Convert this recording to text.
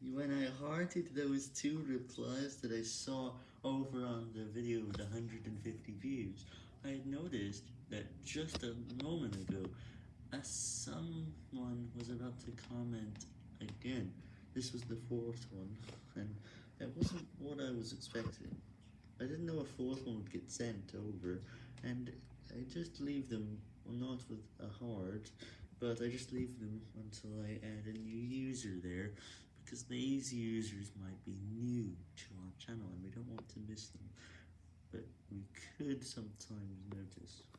When I hearted those two replies that I saw over on the video with 150 views, I had noticed that just a moment ago, as someone was about to comment again. This was the fourth one, and that wasn't what I was expecting. I didn't know a fourth one would get sent over, and I just leave them, well not with a heart, but I just leave them until I add a new user there, because these users might be new to our channel and we don't want to miss them, but we could sometimes notice.